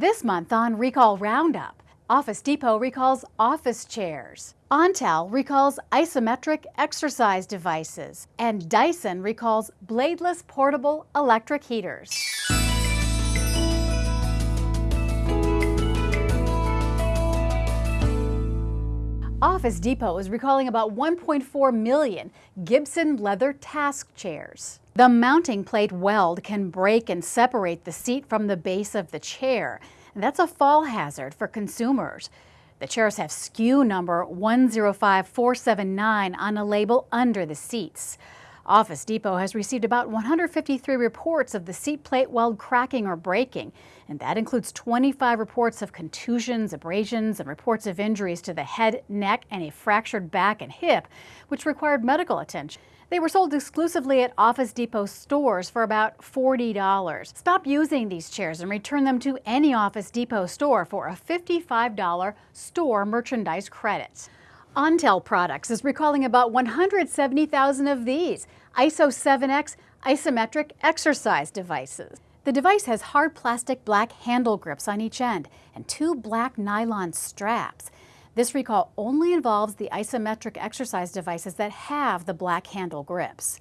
This month on Recall Roundup, Office Depot recalls office chairs. Ontel recalls isometric exercise devices. And Dyson recalls bladeless portable electric heaters. Office Depot is recalling about 1.4 million Gibson leather task chairs. The mounting plate weld can break and separate the seat from the base of the chair. That's a fall hazard for consumers. The chairs have SKU number 105479 on a label under the seats. Office Depot has received about 153 reports of the seat plate weld cracking or breaking, and that includes 25 reports of contusions, abrasions, and reports of injuries to the head, neck, and a fractured back and hip, which required medical attention. They were sold exclusively at Office Depot stores for about $40. Stop using these chairs and return them to any Office Depot store for a $55 store merchandise credit. Ontel Products is recalling about 170,000 of these ISO 7X isometric exercise devices. The device has hard plastic black handle grips on each end and two black nylon straps. This recall only involves the isometric exercise devices that have the black handle grips.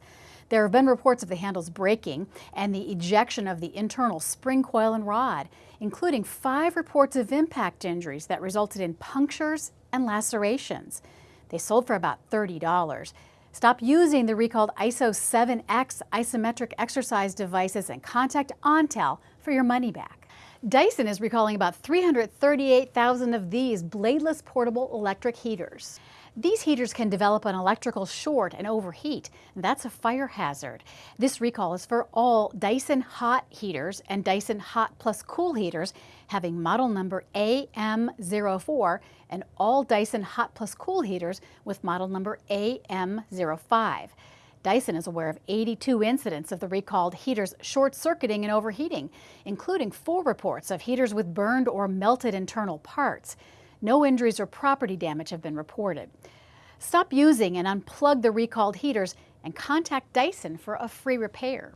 There have been reports of the handles breaking and the ejection of the internal spring coil and rod, including five reports of impact injuries that resulted in punctures and lacerations. They sold for about $30. Stop using the recalled ISO 7X isometric exercise devices and contact Ontel for your money back. Dyson is recalling about 338,000 of these bladeless portable electric heaters. These heaters can develop an electrical short and overheat. And that's a fire hazard. This recall is for all Dyson hot heaters and Dyson hot plus cool heaters having model number AM04 and all Dyson hot plus cool heaters with model number AM05. Dyson is aware of 82 incidents of the recalled heaters short circuiting and overheating, including four reports of heaters with burned or melted internal parts. No injuries or property damage have been reported. Stop using and unplug the recalled heaters and contact Dyson for a free repair.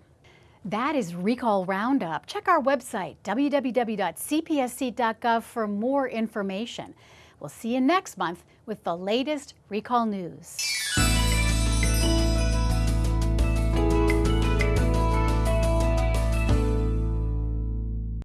That is Recall Roundup. Check our website, www.cpsc.gov, for more information. We'll see you next month with the latest recall news.